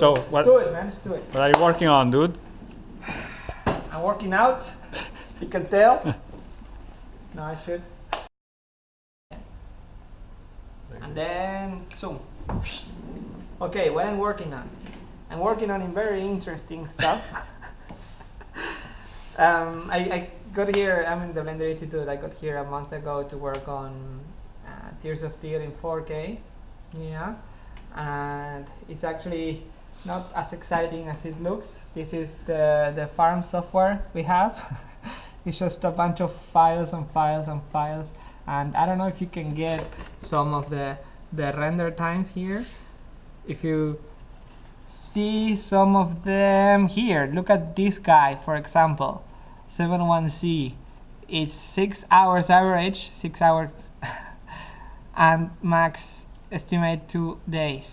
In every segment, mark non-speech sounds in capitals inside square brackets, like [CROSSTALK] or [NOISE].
So Let's what, do it, man. Let's do it. what are you working on, dude? [SIGHS] I'm working out. you can tell. [LAUGHS] no, I should. And then zoom. Okay, what I'm working on? I'm working on very interesting stuff. [LAUGHS] um, I, I got here. I'm in the Blender Institute. I got here a month ago to work on uh, Tears of Steel in 4K. Yeah, and it's actually not as exciting as it looks. This is the the farm software we have. [LAUGHS] it's just a bunch of files and files and files, and I don't know if you can get some of the the render times here. If you see some of them here, look at this guy, for example, 71C. It's six hours average, six hours, [LAUGHS] and max estimate two days.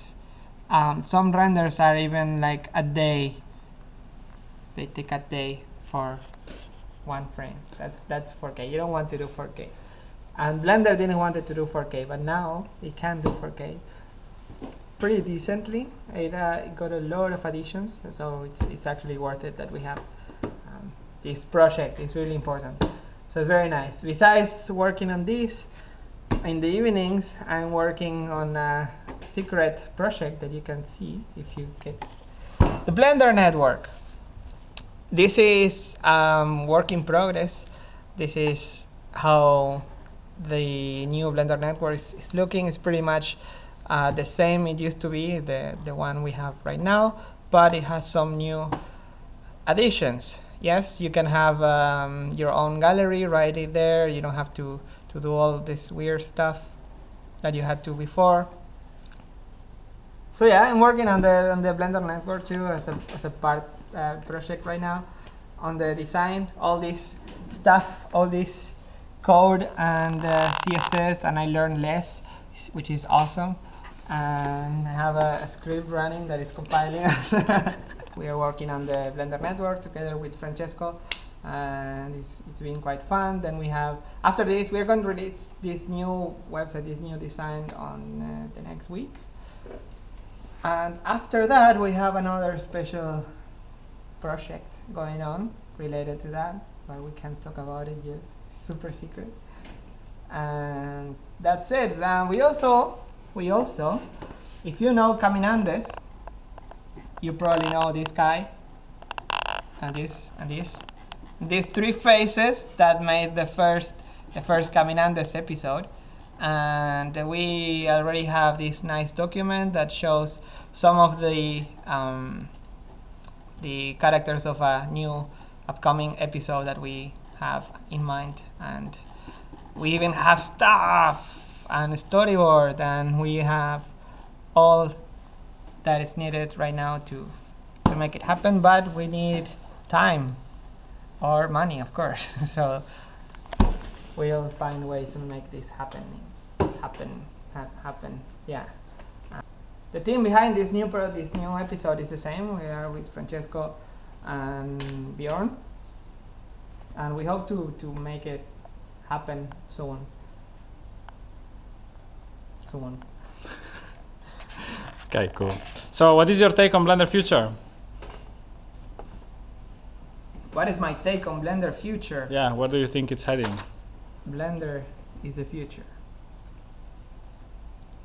Um, some renders are even like a day. They take a day for one frame. That, that's 4K. You don't want to do 4K. And Blender didn't want it to do 4K, but now it can do 4K pretty decently. It, uh, got a lot of additions, so it's, it's actually worth it that we have um, this project. It's really important. So it's very nice. Besides working on this, in the evenings, I'm working on a secret project that you can see if you get the Blender Network. This is um, work in progress. This is how the new Blender Network is, is looking. It's pretty much uh, the same it used to be, the, the one we have right now, but it has some new additions. Yes, you can have um, your own gallery right there. You don't have to, to do all this weird stuff that you had to before. So yeah, I'm working on the on the Blender network too as a as a part uh, project right now on the design, all this stuff, all this code and uh, CSS, and I learned less, which is awesome. And I have a, a script running that is compiling. [LAUGHS] we are working on the Blender network together with Francesco, and it's, it's been quite fun. Then we have, after this, we're going to release this new website, this new design on uh, the next week. And after that, we have another special project going on related to that, but we can't talk about it yet. It's super secret. And that's it. And we also, we also, if you know Caminandes, you probably know this guy, and this, and this. These three faces that made the first, the first Caminandes episode. And we already have this nice document that shows some of the um, the characters of a new upcoming episode that we have in mind. And we even have stuff and storyboard and we have all that is needed right now to to make it happen but we need time or money of course. [LAUGHS] So we'll find ways to make this happen happen ha happen yeah uh, the team behind this new pro this new episode is the same. We are with Francesco and Beorn, and we hope to to make it happen soon. Soon. [LAUGHS] Okay, cool. So what is your take on Blender Future? What is my take on Blender future? Yeah, where do you think it's heading? Blender is the future.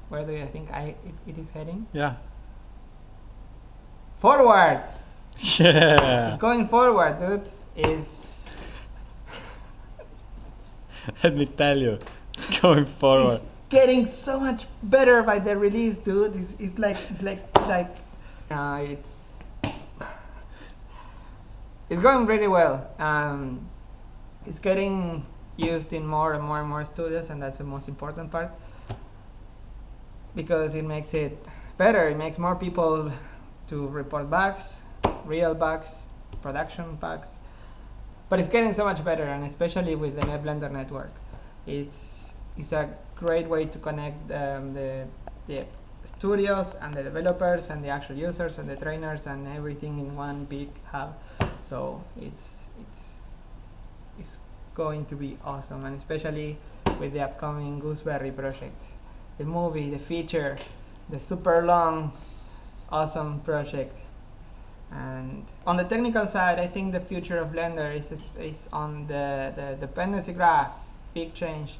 Where do you think I it, it is heading? Yeah. Forward. [LAUGHS] Yeah. Going forward, dude, is [LAUGHS] Let me tell you, it's going forward. It's getting so much better by the release, dude. It's, it's like like like uh, it's it's going really well. Um, it's getting used in more and more and more studios, and that's the most important part because it makes it better. It makes more people to report bugs, real bugs, production bugs. But it's getting so much better, and especially with the NetBlender network, it's it's a great way to connect um, the the studios and the developers and the actual users and the trainers and everything in one big hub. So it's it's it's going to be awesome, and especially with the upcoming Gooseberry project, the movie, the feature, the super long awesome project. And on the technical side, I think the future of Blender is, is, on the, the dependency graph, big change,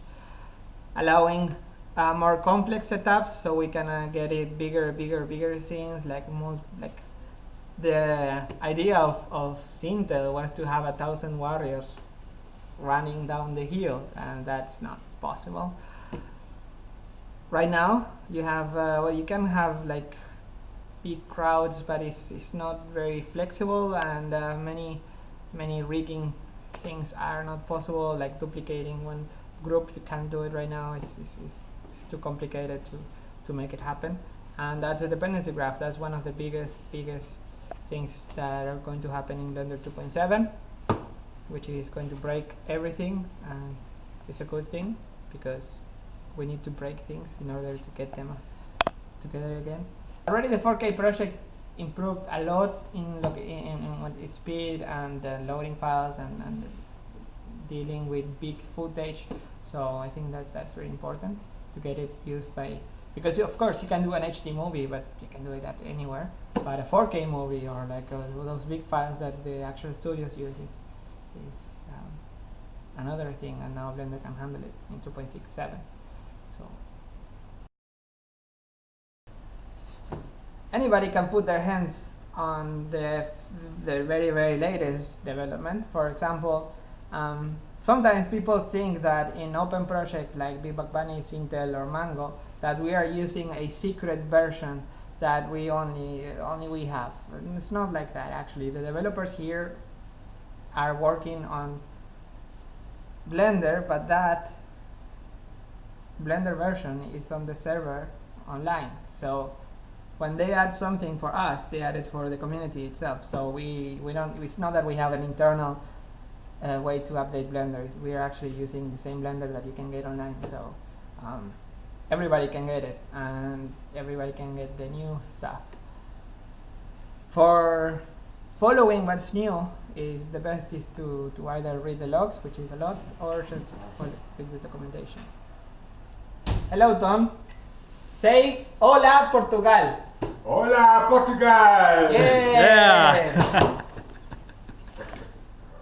allowing uh, more complex setups so we can uh, get it bigger, bigger, bigger scenes like mul- like the idea of, of Sintel was to have a thousand warriors running down the hill and that's not possible. Right now you have uh, well you can have like big crowds but it's, it's not very flexible and uh, many many rigging things are not possible like duplicating one group. You can't do it right now. It's, it's, it's, too complicated to, to make it happen. And that's a dependency graph. That's one of the biggest biggest things that are going to happen in Blender 2.7 which is going to break everything and it's a good thing because we need to break things in order to get them together again. Already the 4K project improved a lot in, in, in, speed and uh, loading files and, and dealing with big footage. So I think that that's very important to get it used by because of course you can do an HD movie, but you can do it anywhere. But a 4K movie or like uh, those big files that the actual studios use is, um, another thing, and now Blender can handle it in 2.67. So anybody can put their hands on the the very very latest development. For example, um, sometimes people think that in open projects like Big Buck Bunny, Sintel, or Mango, that we are using a secret version that we only only we have. And it's not like that actually. The developers here are working on Blender, but that Blender version is on the server online. So when they add something for us, they add it for the community itself. So we, we don't. It's not that we have an internal uh, way to update Blender. We are actually using the same Blender that you can get online. So um, everybody can get it, and everybody can get the new stuff. For following what's new, is the best is to, to either read the logs, which is a lot, or just follow read the documentation. Hello, Ton. Say hola, Portugal. Hola, Portugal! Yeah. Yeah.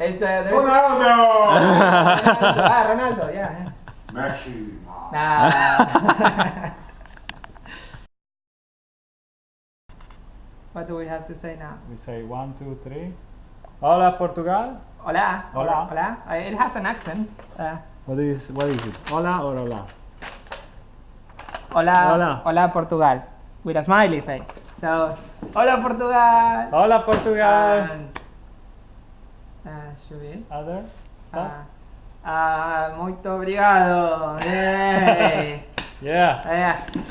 It's uh, there's Ronaldo! Ronaldo. ah, Ronaldo. Yeah. Messi. Nah. [LAUGHS] what do we have to say now? we say one, two, three. Hola, Portugal. Hola. Hola. Hola. Uh, it has an accent. Uh, What do you? s- What is it? Hola or hola? hola. Hola. Hola, Portugal. With a smiley face. So, hola, Portugal. Hola, Portugal. And, uh, should we? Other stuff? Ah, ah, muito obrigado. [LAUGHS] Yeah. yeah.